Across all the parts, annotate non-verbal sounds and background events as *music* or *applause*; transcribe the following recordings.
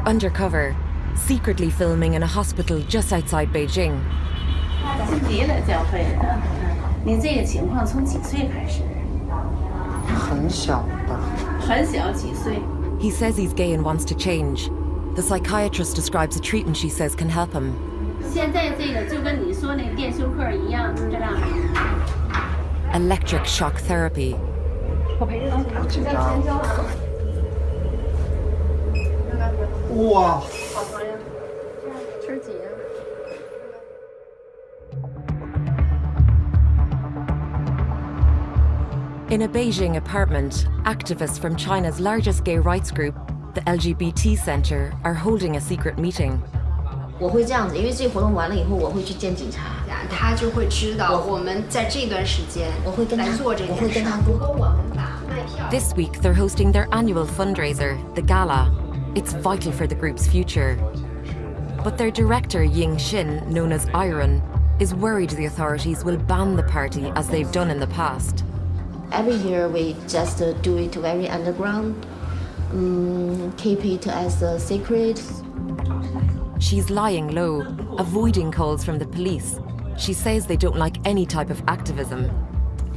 We're undercover, secretly filming in a hospital just outside Beijing. 晋级了教会的，嗯，您这个情况从几岁开始？很小吧。很小，几岁？ He says he's gay and wants to change. The psychiatrist describes a treatment she says can help him. 现在这个就跟你说那个电休克一样，知道吗？ Electric shock therapy. 好紧张。哇！ In a Beijing apartment, activists from China's largest gay rights group, the LGBT Center, are holding a secret meeting. 我会这样子，因为这个活动完了以后，我会去见警察，他就会知道我们在这段时间我会跟他来做这件事。我会跟他如果我们把卖票 This week, they're hosting their annual fundraiser, the Gala. it's vital for the group's future. But their director, Ying Xin, known as Iron, is worried the authorities will ban the party as they've done in the past. Every year we just uh, do it very underground, um, keep it as a secret. She's lying low, avoiding calls from the police. She says they don't like any type of activism.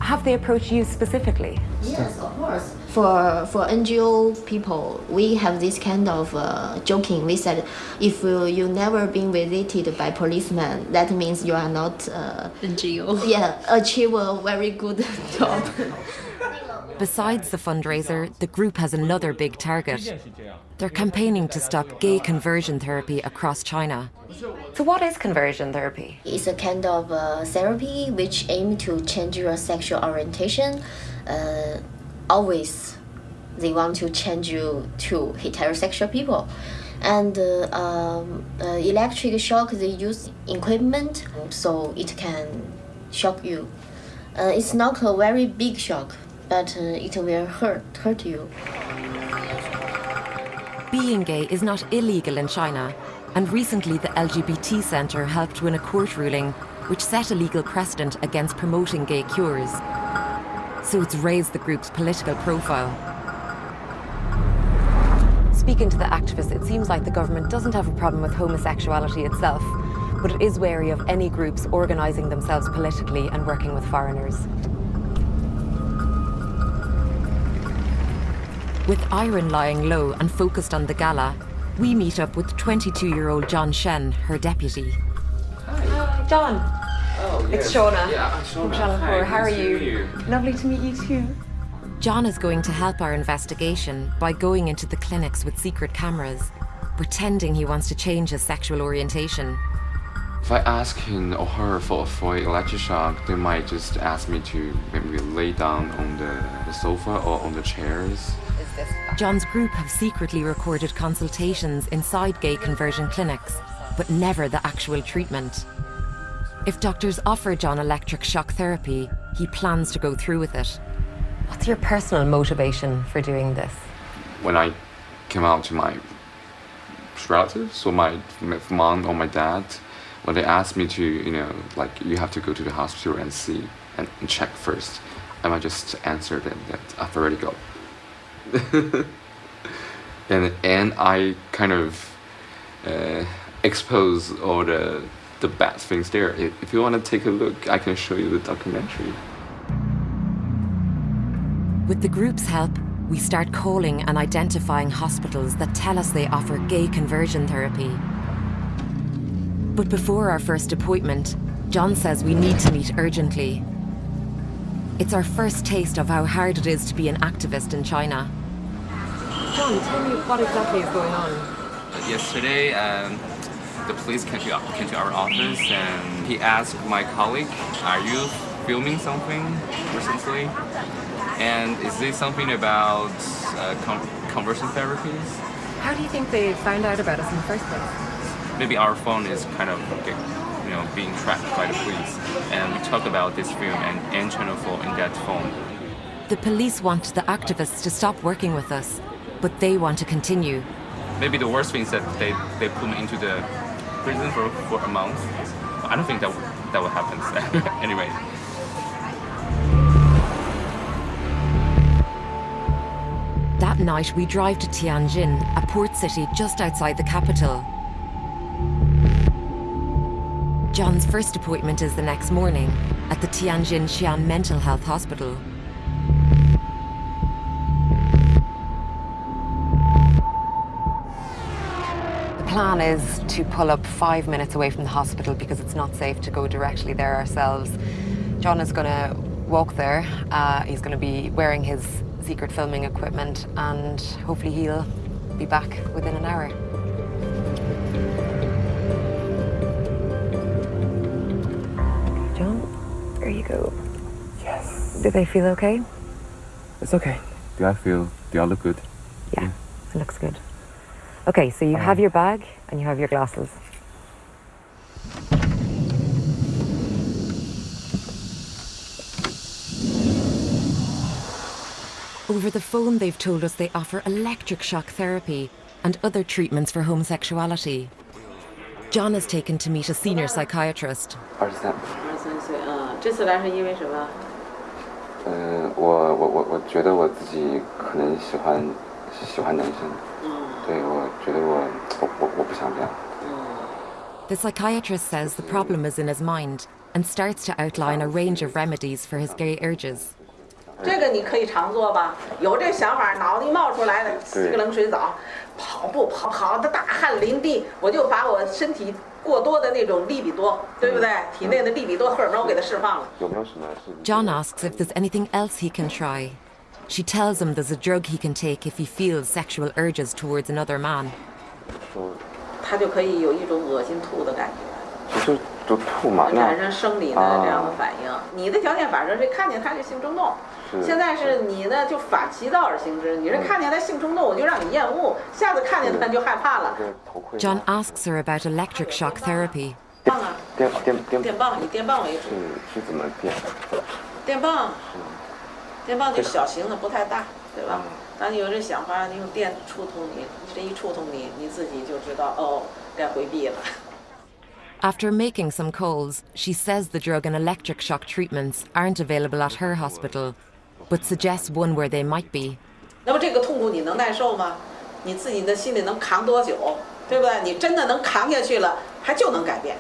Have they approached you specifically? Yes, of course. For for NGO people, we have this kind of uh, joking. We said, if uh, you never been visited by policemen, that means you are not uh, NGO。yeah achieve a very good *laughs* job. *laughs* Besides the fundraiser, the group has another big target. They're campaigning to stop gay conversion therapy across China. So, what is conversion therapy? It's a kind of uh, therapy which aim to change your sexual orientation. Uh, always, they want to change you to heterosexual people. And uh, um, uh, electric shock, they use equipment so it can shock you. Uh, it's not a very big shock, but uh, it will hurt hurt you. Being gay is not illegal in China, and recently the LGBT Centre helped win a court ruling which set a legal precedent against promoting gay cures. So it's raised the group's political profile. Speaking to the activists, it seems like the government doesn't have a problem with homosexuality itself, but it is wary of any groups organising themselves politically and working with foreigners. With Iron lying low and focused on the gala, we meet up with 22-year-old John Shen, her deputy. Hi, John. Oh, It's Shauna Yeah, from Shauna. Channel 4. Hi, How are you? you? Lovely to meet you too. John is going to help our investigation by going into the clinics with secret cameras, pretending he wants to change his sexual orientation. If I ask him or her for for electric shock, they might just ask me to maybe lay down on the, the sofa or on the chairs. John's group have secretly recorded consultations inside gay conversion clinics, but never the actual treatment. If doctors offer John electric shock therapy, he plans to go through with it. What's your personal motivation for doing this? When I came out to my relatives or my, my mom or my dad, when they asked me to, you know, like you have to go to the hospital and see and, and check first, I might just answer them that I've already got. *laughs* and and I kind of uh, expose all the the bad things there. If, if you want to take a look, I can show you the documentary. With the group's help, we start calling and identifying hospitals that tell us they offer gay conversion therapy. But before our first appointment, John says we need to meet urgently. It's our first taste of how hard it is to be an activist in China. John, tell me what exactly is going on. Yesterday, um, the police came to, came to our office and he asked my colleague, are you filming something recently? And is this something about uh, con conversion therapies? How do you think they found out about us in the first place? Maybe our phone is kind of get, you know, being tracked by the police. And we talk about this film and N Channel 4 in that phone. The police want the activists to stop working with us, but they want to continue. Maybe the worst thing is that they, they put me into the prison for, for a month. I don't think that, that will happen *laughs* anyway. That night, we drive to Tianjin, a port city just outside the capital. John's first appointment is the next morning at the Tianjin Xi'an Mental Health Hospital. The plan is to pull up five minutes away from the hospital because it's not safe to go directly there ourselves. John is going to walk there. Uh, he's going to be wearing his secret filming equipment and hopefully he'll be back within an hour. Yes. Do they feel okay? It's okay. Do I feel, do I look good? Yeah, yeah. it looks good. Okay, so you um. have your bag and you have your glasses. Over the phone, they've told us they offer electric shock therapy and other treatments for homosexuality. John is taken to meet a senior psychiatrist. Artisan. 这次来是因为什么？嗯，我我我我觉得我自己可能喜欢喜欢男生。对，我觉得我我我我不想这样。The psychiatrist says the problem is in his mind and starts to outline a range of remedies for his gay urges. 这个你可以常做吧，有这想法，脑袋一冒出来的，洗个冷水澡，跑步跑跑的大汗淋漓，我就把我身体 过多的那种利比多，对不对？体内的利比多荷尔蒙我给它释放了。有没有什么是？ John asks if there's anything else he can try. She tells him there's a drug he can take if he feels sexual urges towards another man. 说他就可以有一种恶心吐的感觉， 就吐嘛，那产生生理的这样的反应。你的条件反射是看见他就性冲动，现在是你呢就反其道而行之，你是看见他性冲动，我就让你厌恶，下次看见他就害怕了。这头盔。John asks her about electric shock therapy. 棒啊，电电电电棒以电棒为主，是是怎么电？电棒，电棒就小型的不太大，对吧？当你有这想法，你用电触痛你，这一触痛你，你自己就知道哦，该回避了。After making some calls, she says the drug and electric shock treatments aren't available at her hospital, but suggests one where they might be. 那么这个痛苦你能耐受吗？你自己的心里能扛多久？对不对？你真的能扛下去了，它就能改变。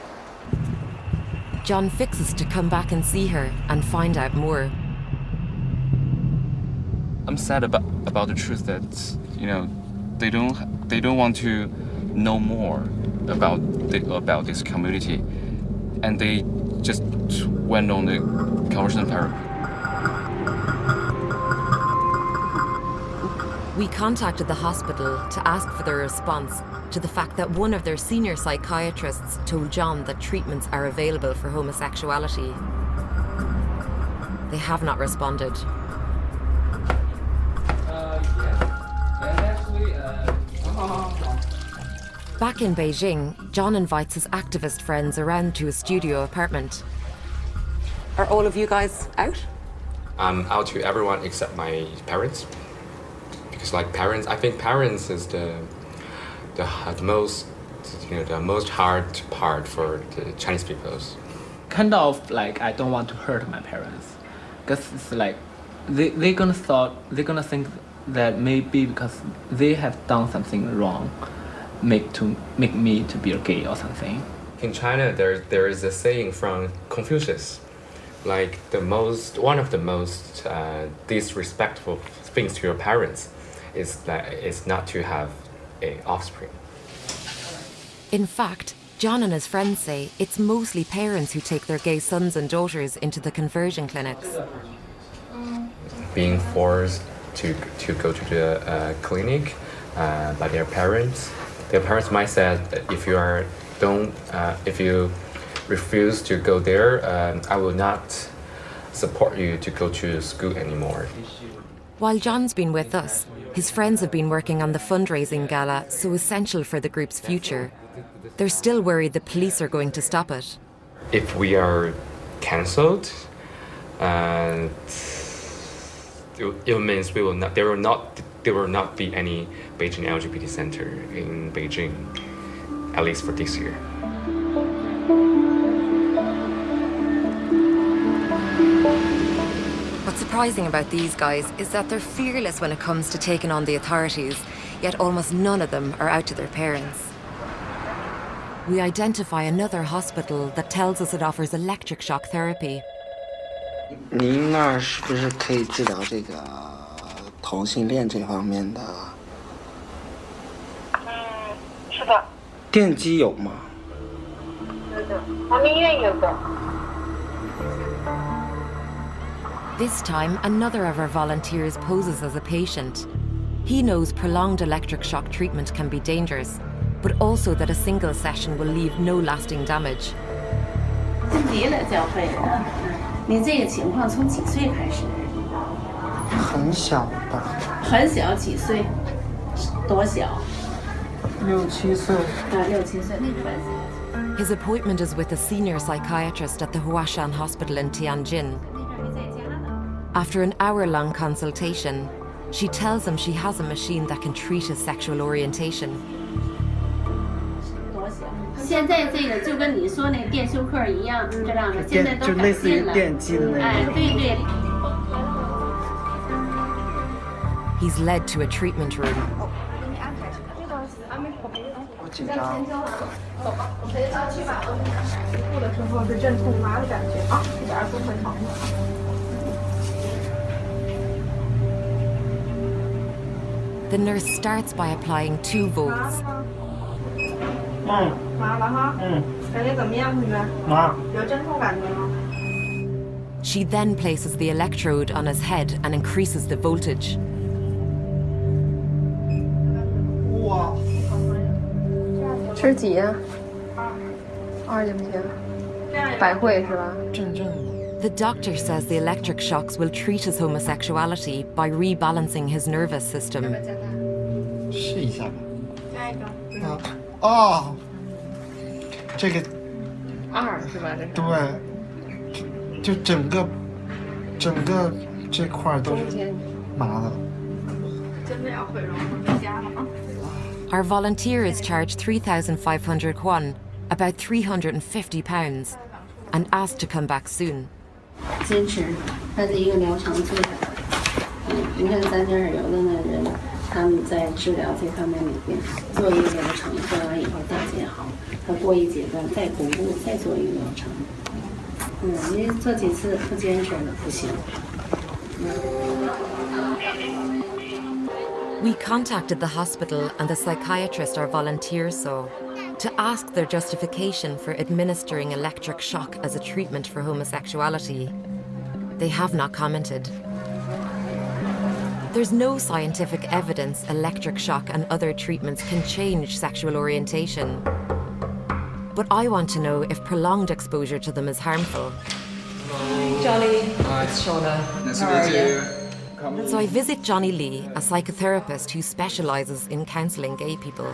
John fixes to come back and see her and find out more. I'm sad about about the truth that you know they don't they don't want to know more about the, about this community, and they just went on the conversion therapy. We contacted the hospital to ask for their response to the fact that one of their senior psychiatrists told John that treatments are available for homosexuality. They have not responded. Uh, uh, *laughs* *laughs* Back in Beijing, John invites his activist friends around to his studio apartment. Are all of you guys out? I'm out to everyone except my parents. Because like parents, I think parents is the the, uh, the most you know the most hard part for the Chinese peoples. kind of like I don't want to hurt my parents, because it's like they they gonna thought they gonna think that maybe because they have done something wrong, make to make me to be a gay or something. In China, there there is a saying from Confucius, like the most one of the most uh, disrespectful things to your parents is that is not to have a offspring. In fact, John and his friends say it's mostly parents who take their gay sons and daughters into the conversion clinics. being forced to to go to the uh, clinic uh, by their parents. Their parents might say that if you are don't uh, if you refuse to go there, um, I will not support you to go to school anymore. While John's been with us, his friends have been working on the fundraising gala so essential for the group's future. They're still worried the police are going to stop it. If we are cancelled, and it, it means we will not. they will not There will not be any Beijing LGBT center in Beijing, at least for this year. What's surprising about these guys is that they're fearless when it comes to taking on the authorities, yet almost none of them are out to their parents. We identify another hospital that tells us it offers electric shock therapy. 您那儿是不是可以治疗这个 同性恋这方面的？嗯，是的，电击有吗？是的，咱们医院有的。 This time, another of our volunteers poses as a patient. He knows prolonged electric shock treatment can be dangerous, but also that a single session will leave no lasting damage. 晋级了交费了。嗯，你这个情况从几岁开始？ 很小吧，很小，几岁？多小？六七岁。啊，六七岁，那很小。 His appointment is with a senior psychiatrist at the Huashan Hospital in Tianjin. After an hour long consultation, she tells him she has a machine that can treat his sexual orientation. 多小？现在这个就跟你说那个电休克一样，知道吗？现在都改就类似于进了。电击的那哎，种。对对。 He's led to a treatment room. The nurse starts by applying two volts. She then places the electrode on his head and increases the voltage. 吃几呀？二行不行？百会是吧？阵阵的。 The doctor says the electric shocks will treat his homosexuality by rebalancing his nervous system. 试一下吧。下一个。啊哦，这个二是吧？这是。对，就就整个整个这块儿都是麻的。真的要毁容回家了啊！ Our volunteer is charged 3,500 yuan, about 350 pounds, and asked to come back soon. 坚持，他的一个疗程最好。嗯，你看咱这儿有的那人，他们在治疗这方面里边做一个疗程，做完以后大见好，他过一阶段再巩固，再做一个疗程。嗯，你做几次不坚持了不行。 we contacted the hospital and the psychiatrist our volunteers saw to ask their justification for administering electric shock as a treatment for homosexuality. They have not commented. There's no scientific evidence electric shock and other treatments can change sexual orientation. But I want to know if prolonged exposure to them is harmful. Johnny, it's Shona. Nice How are to meet you? So I visit Johnny Lee, a psychotherapist who specializes in counseling gay people.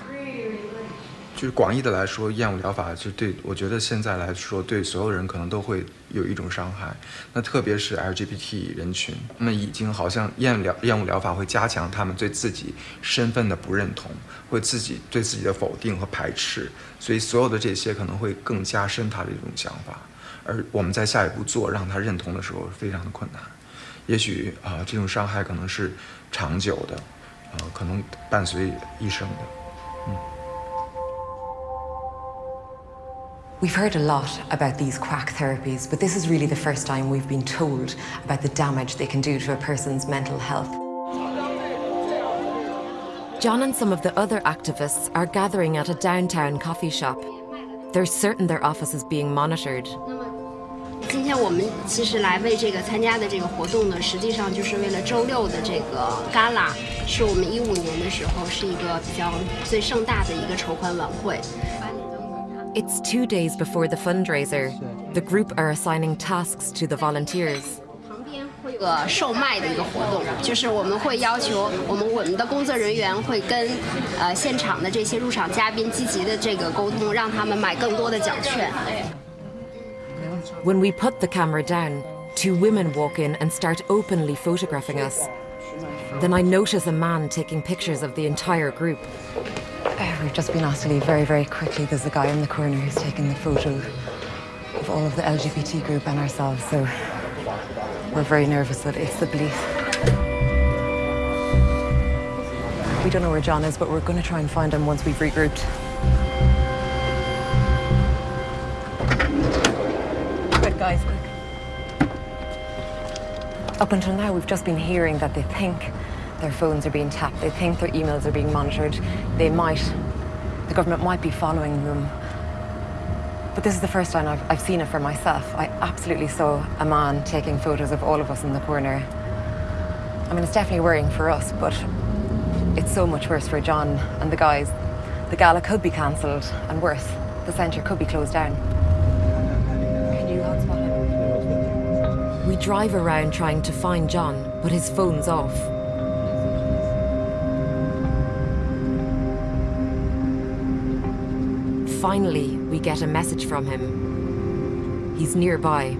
就是广义的来说，厌恶疗法就对我觉得现在来说，对所有人可能都会有一种伤害。那特别是 LGBT 人群，他们已经好像厌疗厌恶疗法会加强他们对自己身份的不认同，会自己对自己的否定和排斥，所以所有的这些可能会更加深他的一种想法。而我们在下一步做让他认同的时候，非常的困难。也许啊、这种伤害可能是长久的，呃，可能伴随一生的。 We've heard a lot about these quack therapies, but this is really the first time we've been told about the damage they can do to a person's mental health. John and some of the other activists are gathering at a downtown coffee shop. They're certain their office is being monitored. 今天我们其实来为这个参加的这个活动呢，实际上就是为了周六的这个 gala，是我们一五年的时候是一个比较最盛大的一个筹款晚会。It's two days before the fundraiser. The group are assigning tasks to the volunteers. 会有个售卖的一个活动，就是我们会要求我们我们的工作人员会跟呃现场的这些入场嘉宾积极的这个沟通，让他们买更多的奖券。When we put the camera down, two women walk in and start openly photographing us. Then I notice a man taking pictures of the entire group. Uh, We've just been asked to leave very, very quickly. There's a guy in the corner who's taking the photo of all of the LGBT group and ourselves, so We're very nervous that it's the police. We don't know where John is, but we're going to try and find him once we've regrouped. Guys, quick. Up until now, we've just been hearing that they think their phones are being tapped. They think their emails are being monitored. They might, the government might be following them. But this is the first time I've, I've seen it for myself. I absolutely saw a man taking photos of all of us in the corner. I mean, it's definitely worrying for us, but it's so much worse for John and the guys. The gala could be cancelled, and worse, the centre could be closed down. Drive around trying to find John, but his phone's off. Finally, we get a message from him. He's nearby.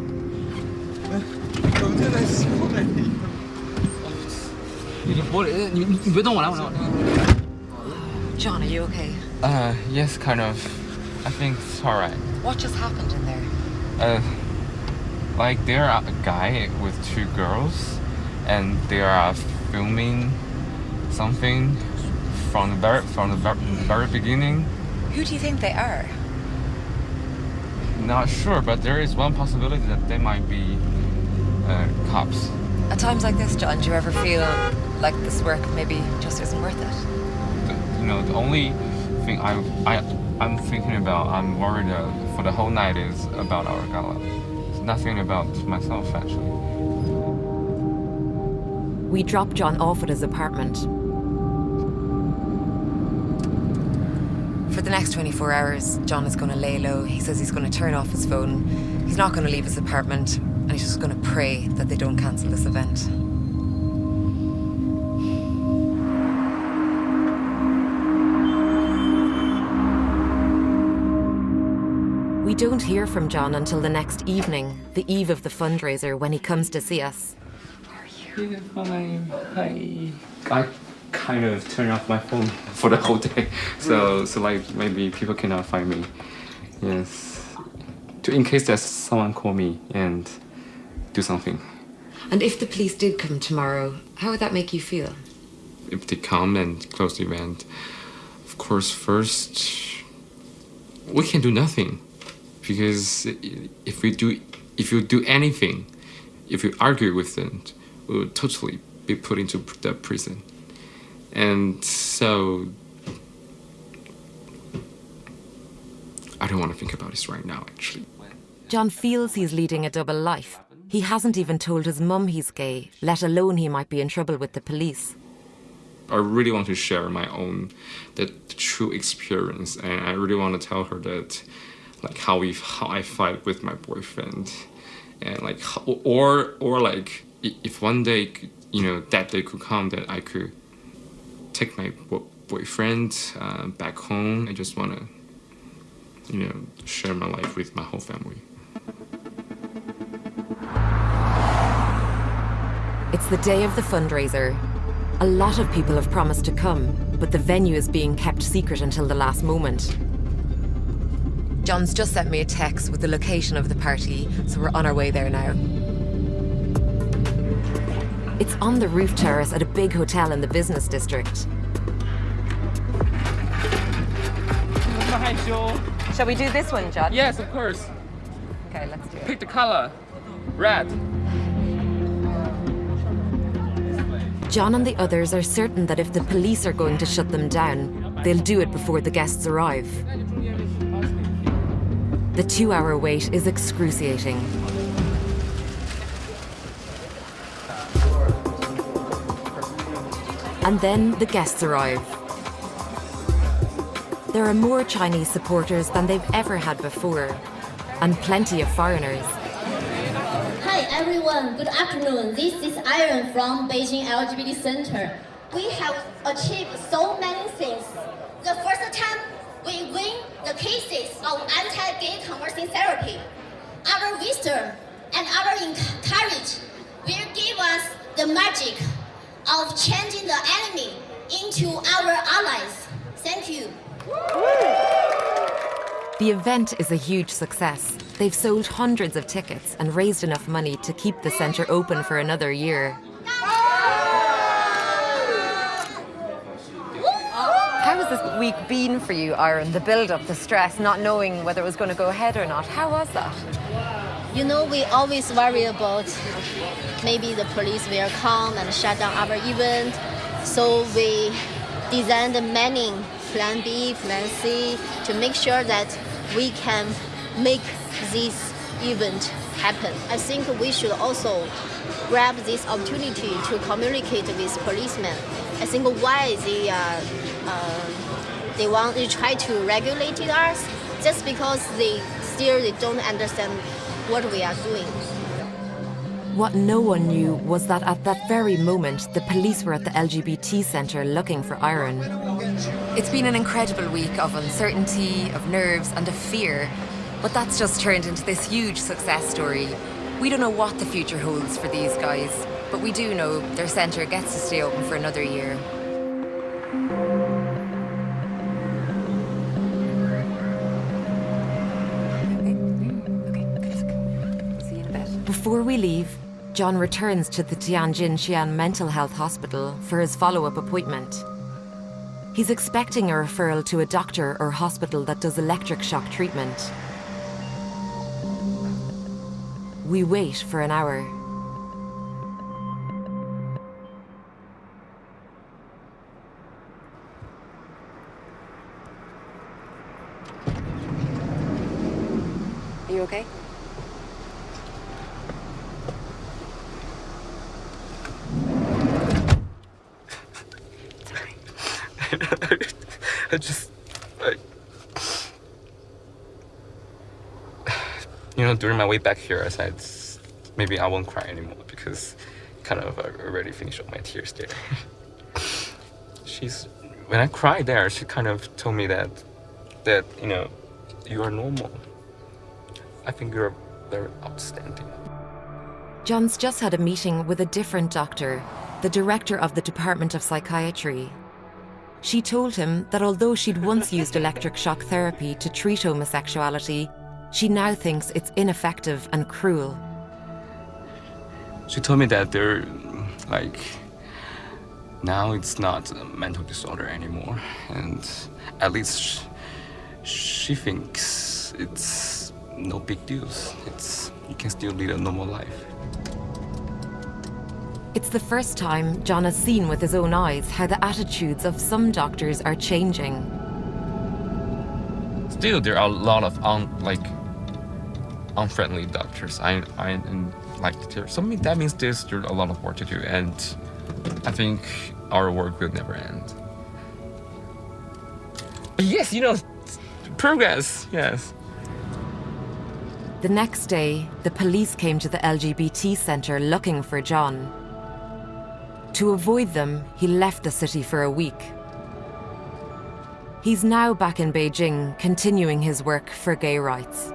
John, are you okay? Uh, yes, kind of. I think it's alright. What just happened in there? Uh, like there are a guy with two girls, and they are filming something from the very from the very, beginning. Who do you think they are? Not sure, but there is one possibility that they might be uh, cops. At times like this, John, do you ever feel like this work maybe just isn't worth it? The, you know, the only thing I I I'm thinking about, I'm worried uh, for the whole night is about our gala. Nothing about myself actually. We drop John off at his apartment. For the next 24 hours, John is going to lay low. He says he's going to turn off his phone. He's not going to leave his apartment, and he's just going to pray that they don't cancel this event. Don't hear from John until the next evening, the eve of the fundraiser, when he comes to see us. Yeah, fine. Hi. I kind of turn off my phone *laughs* for the whole day, so so like maybe people cannot find me. Yes, to in case that someone call me and do something. And if the police did come tomorrow, how would that make you feel? If they come and close the event, of course, first we can do nothing because if we do if you do anything, if you argue with them, we will totally be put into the prison. And so I don't want to think about this right now actually. John feels he's leading a double life. He hasn't even told his mum he's gay, let alone he might be in trouble with the police. I really want to share my own the, the true experience and I really want to tell her that like how we how I fight with my boyfriend and like or or like if one day you know that day could come that I could take my boyfriend uh, back home I just want to you know share my life with my whole family It's the day of the fundraiser. A lot of people have promised to come, but the venue is being kept secret until the last moment. John's just sent me a text with the location of the party, so we're on our way there now. It's on the roof terrace at a big hotel in the business district. Shall we do this one, John? Yes, of course. Okay, let's do it. Pick the color. Red. John and the others are certain that if the police are going to shut them down, they'll do it before the guests arrive. The two-hour wait is excruciating. And then the guests arrive. There are more Chinese supporters than they've ever had before, and plenty of foreigners. Hi everyone, good afternoon. This is Iron from Beijing LGBT Center. We have achieved so many things. The first time, cases of anti-gay conversion therapy. Our wisdom and our courage will give us the magic of changing the enemy into our allies. Thank you. The event is a huge success. They've sold hundreds of tickets and raised enough money to keep the centre open for another year. How has this week been for you, Iron? The build-up, the stress, not knowing whether it was going to go ahead or not. How was that? You know, we always worry about maybe the police will come and shut down our event. So we designed the many plan B, plan C to make sure that we can make this event happen. I think we should also grab this opportunity to communicate with policemen. I think why they uh, uh, they want to try to regulate us just because they still they don't understand what we are doing. What no one knew was that at that very moment, the police were at the LGBT centre looking for Iron. It's been an incredible week of uncertainty, of nerves, and of fear. But that's just turned into this huge success story. We don't know what the future holds for these guys, but we do know their centre gets to stay open for another year. Before we leave, John returns to the Tianjin Xi'an Mental Health Hospital for his follow-up appointment. He's expecting a referral to a doctor or hospital that does electric shock treatment. We wait for an hour. I just, like, you know, during my way back here, I said maybe I won't cry anymore because kind of I already finished all my tears there. She's, when I cried there, she kind of told me that, that, you know, you are normal. I think you're very outstanding. John's just had a meeting with a different doctor, the director of the Department of Psychiatry. She told him that although she'd once used electric shock therapy to treat homosexuality, she now thinks it's ineffective and cruel. She told me that they're, like, now it's not a mental disorder anymore. And at least she thinks it's no big deal. It's, you can still lead a normal life. It's the first time John has seen with his own eyes how the attitudes of some doctors are changing. Still, there are a lot of un, like unfriendly doctors. I, I and like there, so that means there's still a lot of work to do, and I think our work will never end. But yes, you know, progress. Yes. The next day, the police came to the LGBT centre looking for John. To avoid them, he left the city for a week. He's now back in Beijing, continuing his work for gay rights.